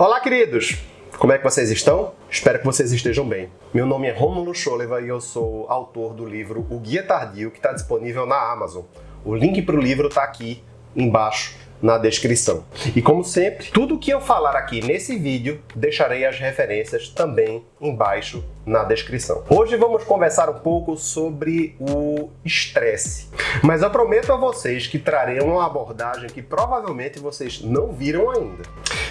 Olá, queridos! Como é que vocês estão? Espero que vocês estejam bem. Meu nome é Romulo Choleva e eu sou autor do livro O Guia Tardio, que está disponível na Amazon. O link para o livro está aqui embaixo na descrição. E como sempre, tudo que eu falar aqui nesse vídeo, deixarei as referências também embaixo na descrição. Hoje vamos conversar um pouco sobre o estresse, mas eu prometo a vocês que trarei uma abordagem que provavelmente vocês não viram ainda.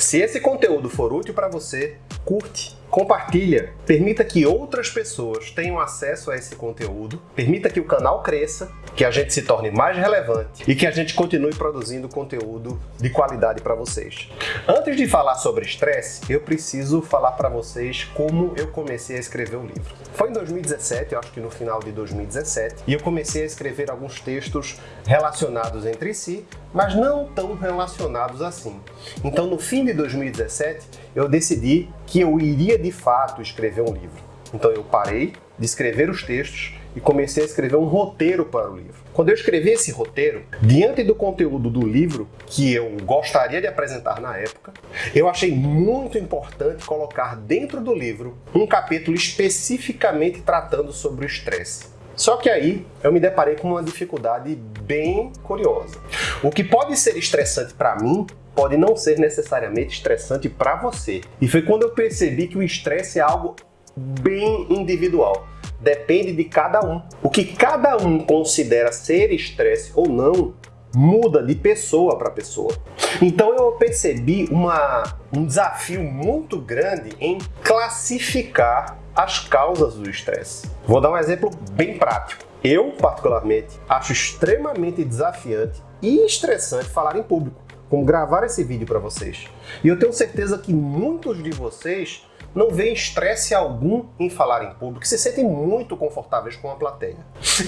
Se esse conteúdo for útil para você, curte, compartilha, permita que outras pessoas tenham acesso a esse conteúdo, permita que o canal cresça, que a gente se torne mais relevante e que a gente continue produzindo conteúdo de qualidade para vocês. Antes de falar sobre estresse, eu preciso falar para vocês como eu comecei a escrever o livro. Foi em 2017, eu acho que no final de 2017, e eu comecei a escrever alguns textos relacionados entre si, mas não tão relacionados assim. Então, no fim de 2017, eu decidi que eu iria de fato escrever um livro. Então, eu parei de escrever os textos e comecei a escrever um roteiro para o livro. Quando eu escrevi esse roteiro, diante do conteúdo do livro que eu gostaria de apresentar na época, eu achei muito importante colocar dentro do livro um capítulo especificamente tratando sobre o estresse. Só que aí eu me deparei com uma dificuldade bem curiosa. O que pode ser estressante para mim pode não ser necessariamente estressante para você. E foi quando eu percebi que o estresse é algo bem individual. Depende de cada um. O que cada um considera ser estresse ou não muda de pessoa para pessoa. Então eu percebi uma, um desafio muito grande em classificar as causas do estresse. Vou dar um exemplo bem prático. Eu, particularmente, acho extremamente desafiante e estressante falar em público, como gravar esse vídeo para vocês. E eu tenho certeza que muitos de vocês não veem estresse algum em falar em público, se sentem muito confortáveis com a plateia.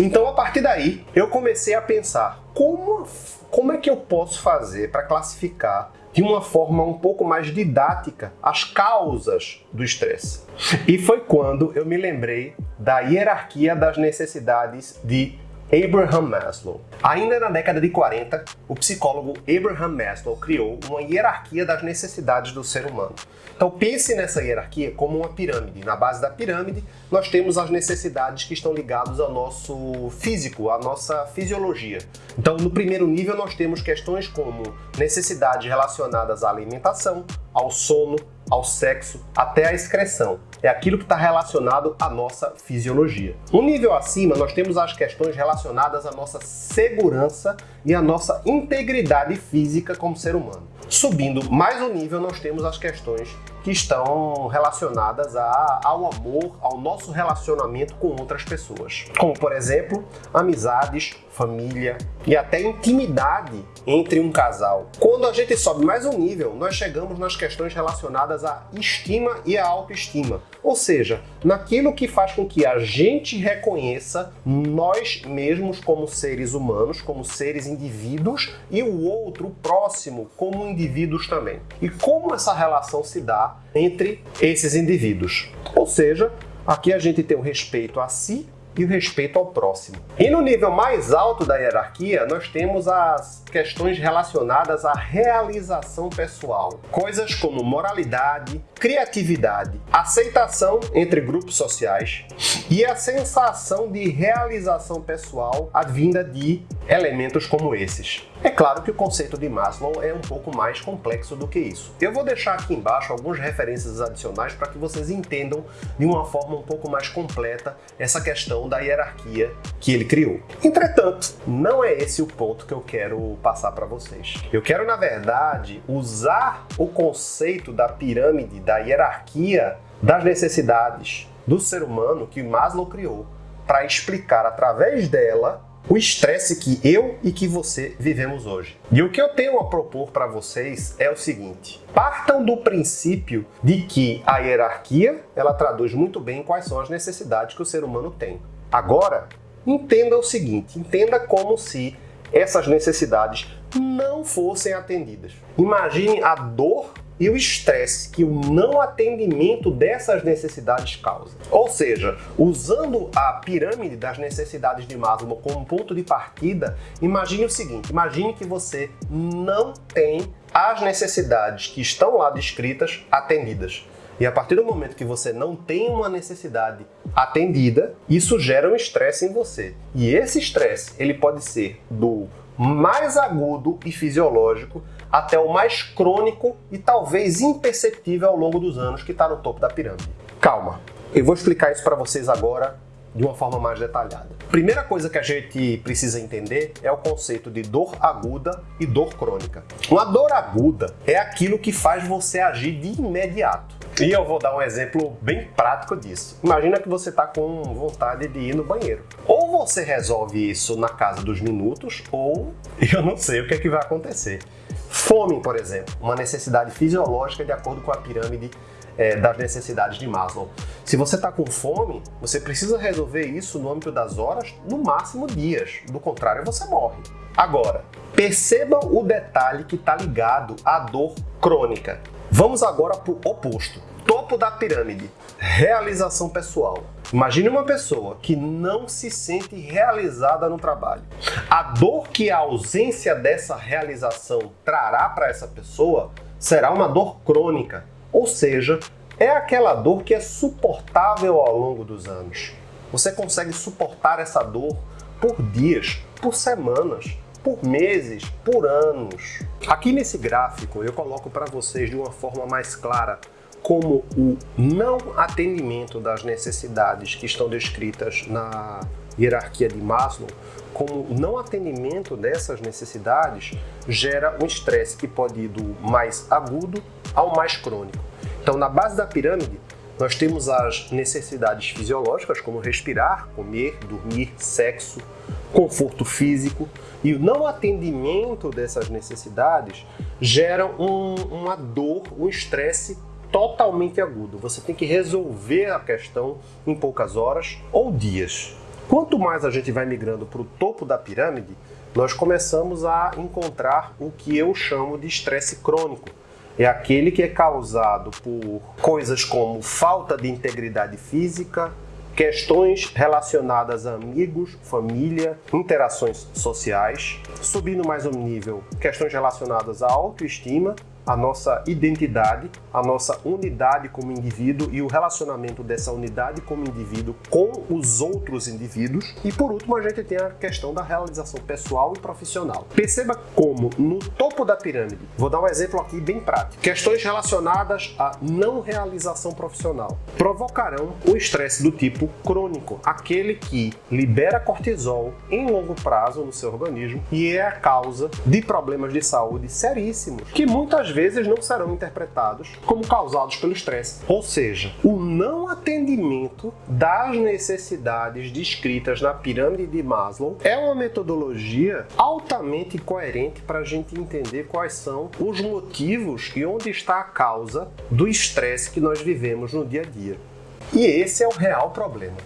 Então, a partir daí, eu comecei a pensar como, como é que eu posso fazer para classificar de uma forma um pouco mais didática as causas do estresse. E foi quando eu me lembrei da hierarquia das necessidades de Abraham Maslow. Ainda na década de 40, o psicólogo Abraham Maslow criou uma hierarquia das necessidades do ser humano. Então pense nessa hierarquia como uma pirâmide. Na base da pirâmide, nós temos as necessidades que estão ligadas ao nosso físico, à nossa fisiologia. Então no primeiro nível nós temos questões como necessidades relacionadas à alimentação, ao sono, ao sexo, até à excreção. É aquilo que está relacionado à nossa fisiologia. Um nível acima, nós temos as questões relacionadas à nossa segurança e à nossa integridade física como ser humano. Subindo mais um nível, nós temos as questões que estão relacionadas a, ao amor, ao nosso relacionamento com outras pessoas. Como, por exemplo, amizades, família e até intimidade entre um casal. Quando a gente sobe mais um nível, nós chegamos nas questões relacionadas à estima e à autoestima. Ou seja, naquilo que faz com que a gente reconheça nós mesmos como seres humanos, como seres indivíduos e o outro, o próximo, como indivíduos também. E como essa relação se dá entre esses indivíduos. Ou seja, aqui a gente tem o respeito a si e o respeito ao próximo. E no nível mais alto da hierarquia, nós temos as questões relacionadas à realização pessoal. Coisas como moralidade, criatividade, aceitação entre grupos sociais e a sensação de realização pessoal advinda de elementos como esses. É claro que o conceito de Maslow é um pouco mais complexo do que isso. Eu vou deixar aqui embaixo algumas referências adicionais para que vocês entendam de uma forma um pouco mais completa essa questão da hierarquia que ele criou. Entretanto, não é esse o ponto que eu quero passar para vocês. Eu quero, na verdade, usar o conceito da pirâmide, da hierarquia das necessidades do ser humano que Maslow criou para explicar através dela o estresse que eu e que você vivemos hoje. E o que eu tenho a propor para vocês é o seguinte: partam do princípio de que a hierarquia ela traduz muito bem quais são as necessidades que o ser humano tem. Agora, entenda o seguinte: entenda como se essas necessidades não fossem atendidas. Imagine a dor e o estresse que o não atendimento dessas necessidades causa. Ou seja, usando a pirâmide das necessidades de Maslow como ponto de partida, imagine o seguinte, imagine que você não tem as necessidades que estão lá descritas atendidas. E a partir do momento que você não tem uma necessidade atendida, isso gera um estresse em você. E esse estresse, ele pode ser do mais agudo e fisiológico até o mais crônico e talvez imperceptível ao longo dos anos que está no topo da pirâmide. Calma, eu vou explicar isso para vocês agora de uma forma mais detalhada. Primeira coisa que a gente precisa entender é o conceito de dor aguda e dor crônica. Uma dor aguda é aquilo que faz você agir de imediato. E eu vou dar um exemplo bem prático disso. Imagina que você está com vontade de ir no banheiro. Ou você resolve isso na casa dos minutos, ou eu não sei o que, é que vai acontecer. Fome, por exemplo, uma necessidade fisiológica de acordo com a pirâmide é, das necessidades de Maslow. Se você está com fome, você precisa resolver isso no âmbito das horas, no máximo dias. Do contrário, você morre. Agora, perceba o detalhe que está ligado à dor crônica. Vamos agora para o oposto. Topo da pirâmide, realização pessoal. Imagine uma pessoa que não se sente realizada no trabalho. A dor que a ausência dessa realização trará para essa pessoa será uma dor crônica, ou seja, é aquela dor que é suportável ao longo dos anos. Você consegue suportar essa dor por dias, por semanas, por meses, por anos. Aqui nesse gráfico eu coloco para vocês de uma forma mais clara como o não atendimento das necessidades que estão descritas na hierarquia de Maslow, como o não atendimento dessas necessidades gera um estresse que pode ir do mais agudo ao mais crônico. Então, na base da pirâmide, nós temos as necessidades fisiológicas, como respirar, comer, dormir, sexo, conforto físico, e o não atendimento dessas necessidades gera um, uma dor, um estresse totalmente agudo. Você tem que resolver a questão em poucas horas ou dias. Quanto mais a gente vai migrando para o topo da pirâmide, nós começamos a encontrar o que eu chamo de estresse crônico. É aquele que é causado por coisas como falta de integridade física, questões relacionadas a amigos, família, interações sociais, subindo mais um nível, questões relacionadas à autoestima a nossa identidade, a nossa unidade como indivíduo e o relacionamento dessa unidade como indivíduo com os outros indivíduos. E por último, a gente tem a questão da realização pessoal e profissional. Perceba como no topo da pirâmide, vou dar um exemplo aqui bem prático, questões relacionadas à não realização profissional provocarão o estresse do tipo crônico, aquele que libera cortisol em longo prazo no seu organismo e é a causa de problemas de saúde seríssimos que muitas vezes não serão interpretados como causados pelo estresse. Ou seja, o não atendimento das necessidades descritas na pirâmide de Maslow é uma metodologia altamente coerente para a gente entender quais são os motivos e onde está a causa do estresse que nós vivemos no dia a dia. E esse é o real problema.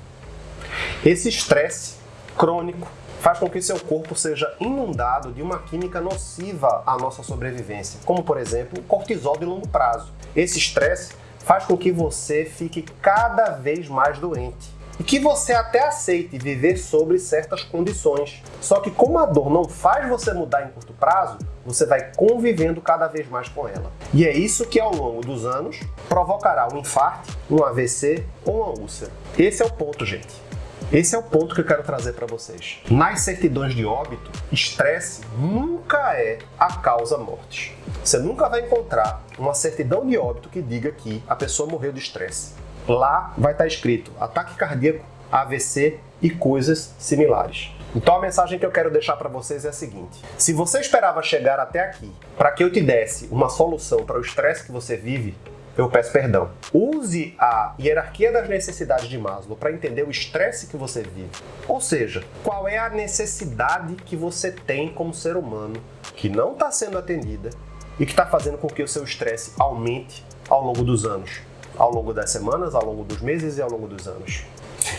Esse estresse crônico faz com que seu corpo seja inundado de uma química nociva à nossa sobrevivência, como por exemplo o cortisol de longo prazo. Esse estresse faz com que você fique cada vez mais doente e que você até aceite viver sobre certas condições. Só que como a dor não faz você mudar em curto prazo, você vai convivendo cada vez mais com ela. E é isso que ao longo dos anos provocará um infarto, um AVC ou uma úlcera. Esse é o ponto, gente. Esse é o ponto que eu quero trazer para vocês. Nas certidões de óbito, estresse nunca é a causa morte. Você nunca vai encontrar uma certidão de óbito que diga que a pessoa morreu de estresse. Lá vai estar escrito ataque cardíaco, AVC e coisas similares. Então a mensagem que eu quero deixar para vocês é a seguinte: se você esperava chegar até aqui para que eu te desse uma solução para o estresse que você vive, eu peço perdão. Use a hierarquia das necessidades de Maslow para entender o estresse que você vive. Ou seja, qual é a necessidade que você tem como ser humano que não está sendo atendida e que está fazendo com que o seu estresse aumente ao longo dos anos, ao longo das semanas, ao longo dos meses e ao longo dos anos.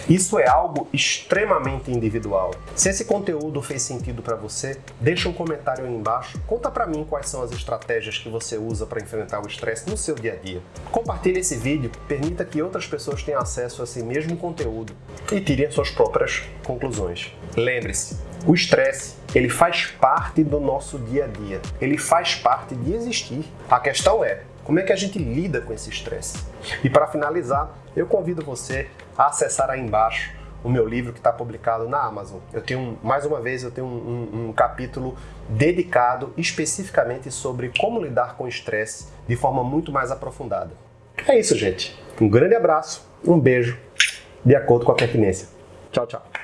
Isso é algo extremamente individual. Se esse conteúdo fez sentido para você, deixa um comentário aí embaixo. Conta para mim quais são as estratégias que você usa para enfrentar o estresse no seu dia a dia. Compartilhe esse vídeo, permita que outras pessoas tenham acesso a esse mesmo conteúdo e tirem suas próprias conclusões. Lembre-se, o estresse, ele faz parte do nosso dia a dia. Ele faz parte de existir. A questão é, como é que a gente lida com esse estresse? E para finalizar, eu convido você a acessar aí embaixo o meu livro que está publicado na Amazon. Eu tenho, mais uma vez, eu tenho um, um, um capítulo dedicado especificamente sobre como lidar com estresse de forma muito mais aprofundada. É isso, gente. Um grande abraço, um beijo, de acordo com a pertinência. Tchau, tchau.